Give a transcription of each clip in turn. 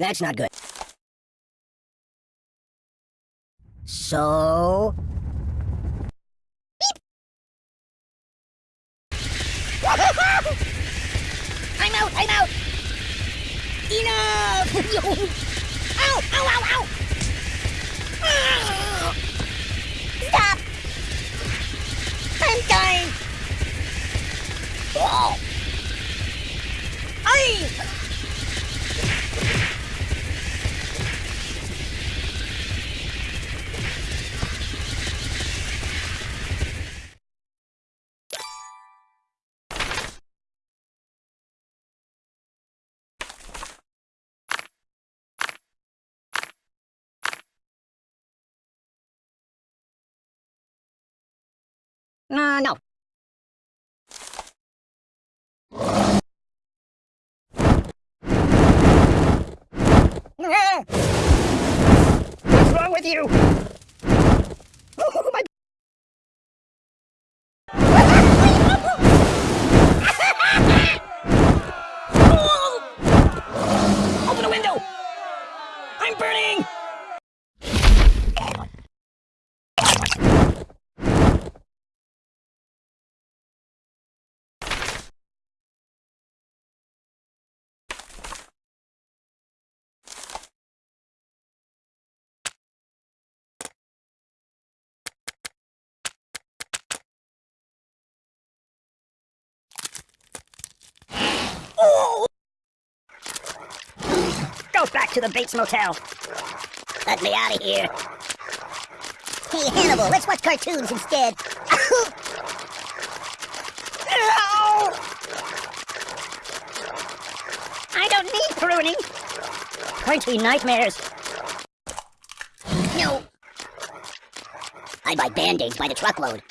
That's not good. So... I'm out, I'm out! Enough! ow, ow, ow, ow! Uh, no. What's wrong with you? Oh, my... Open the window! I'm burning! Go back to the Bates Motel. Let me out of here. Hey, Hannibal, let's watch cartoons instead. I don't need pruning. Be nightmares. No. I buy band-aids by the truckload.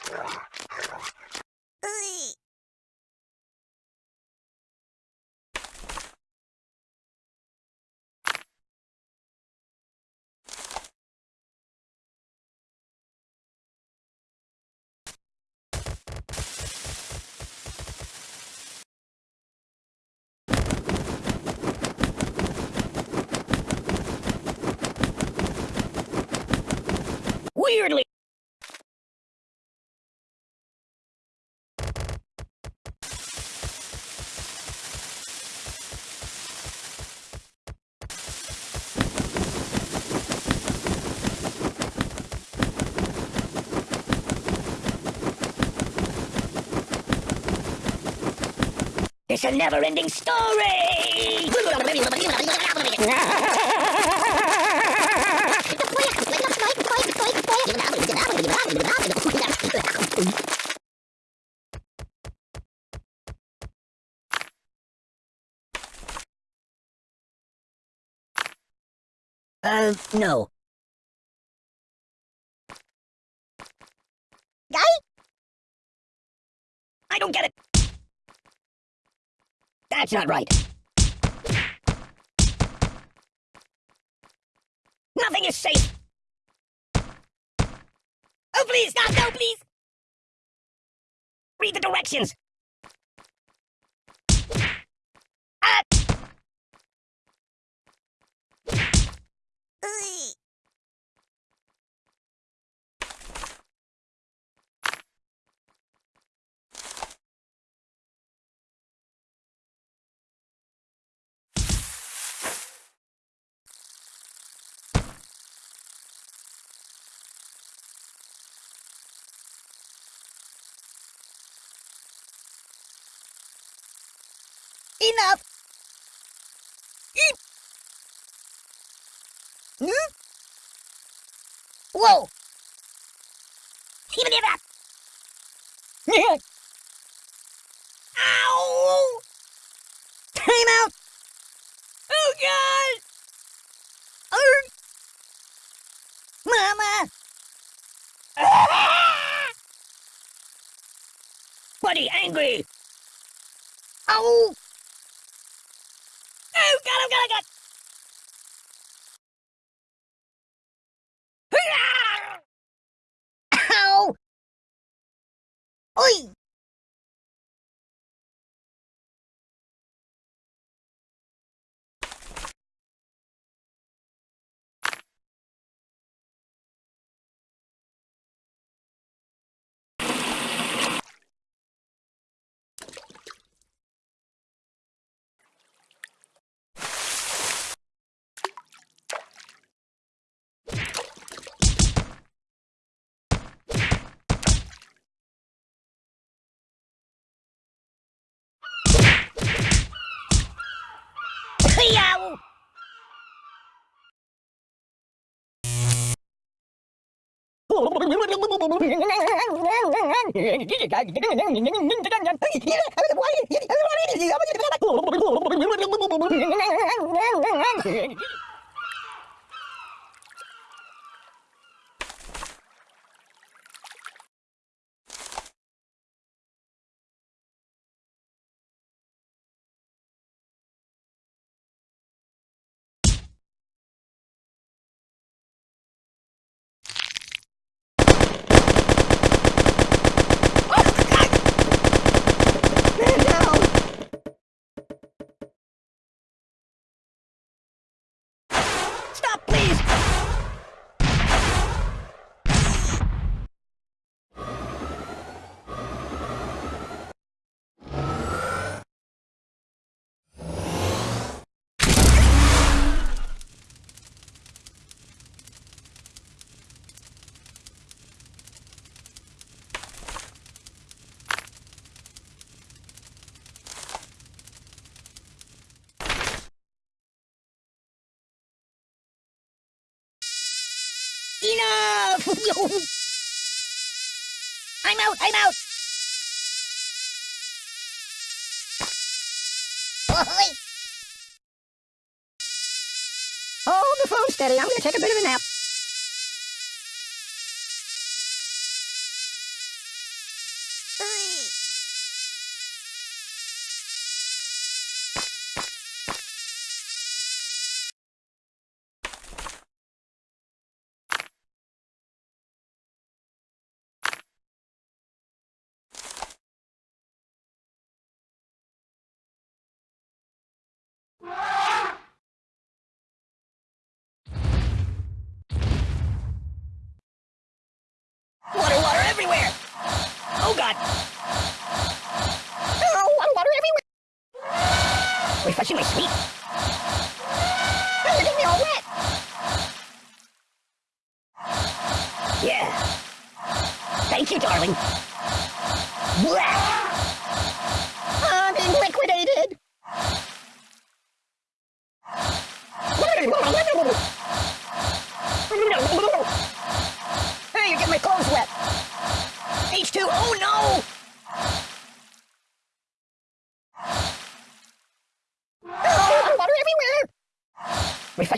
It's a never-ending story! Uh, no. Guy? I don't get it. That's not right. Nothing is safe. Oh, please, stop, no, please. Read the directions. Ah! Ugh. Enough! Hmm? Whoa! Even if! Ow! Time out! Oh god! Oh! Mama! Buddy, angry! Yeah. Please! Enough! I'm out, I'm out! Hold the phone steady, I'm gonna take a bit of a nap. Everywhere! Oh god!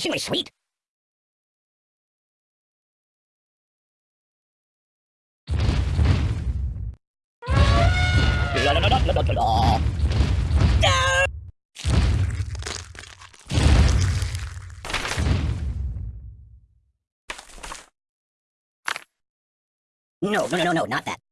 Everywhere! Refreshingly sweet. La la la no, no, no, no, not that.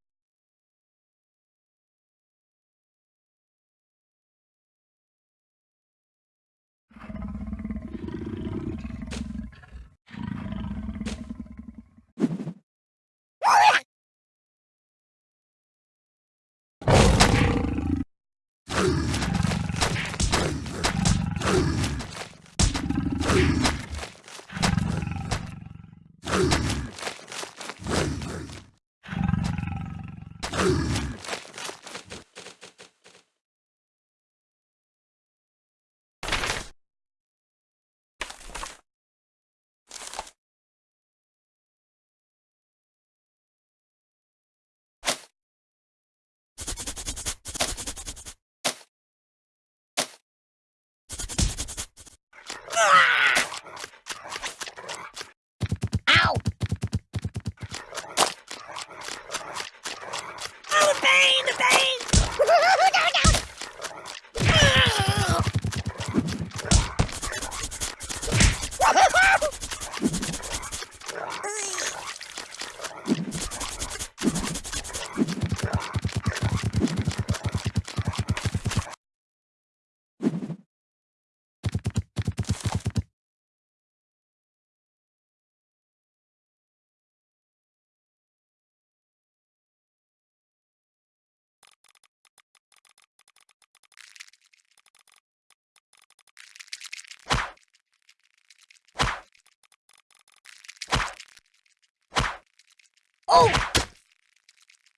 Oh!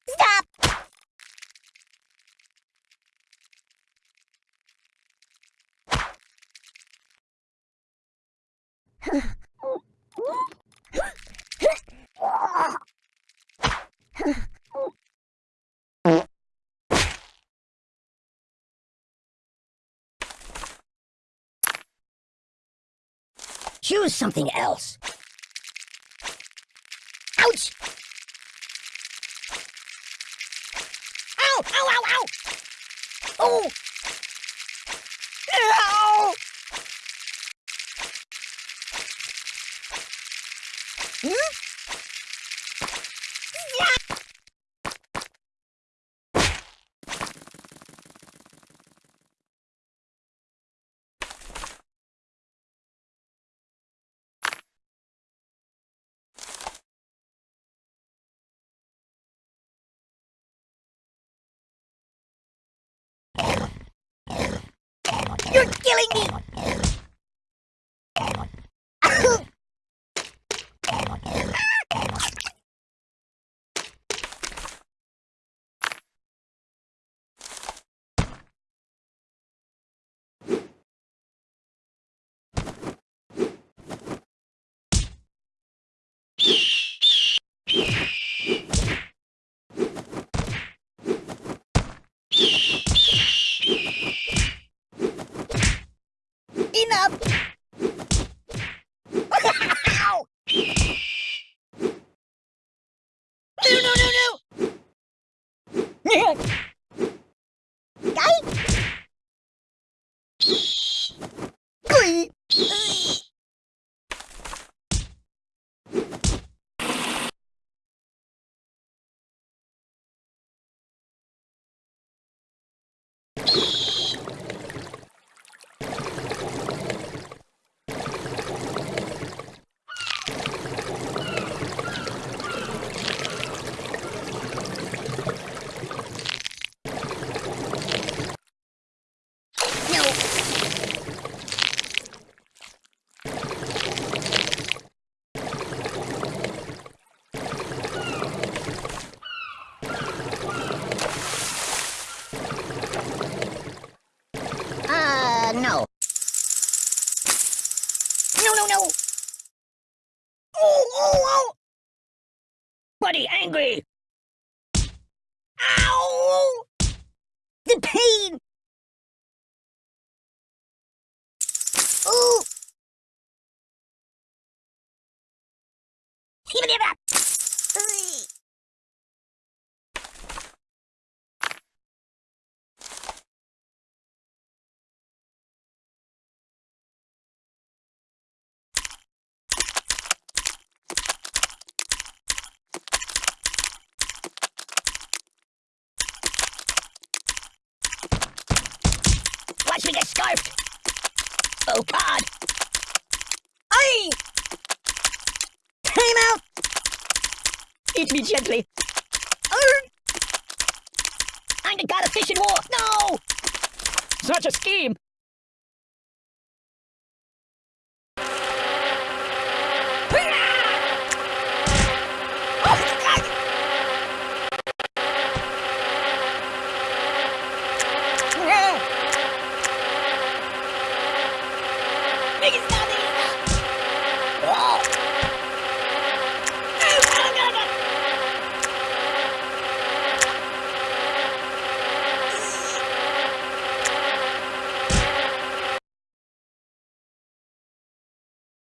Stop! Choose something else. Ouch! Ow! Ow! Ow! Oh! Ow! Hmm? Yeah! You're killing me! Enough! Ow! No, no, no, no! Guy? Ui. No. Uh, no. No, no, no! Oh, oh, oh! Buddy, angry! Ow! The pain! Ooh! Watch me get scarfed! Oh God! Aye! Time out! Eat me gently. I'm the god of fish and war. No! Such a scheme.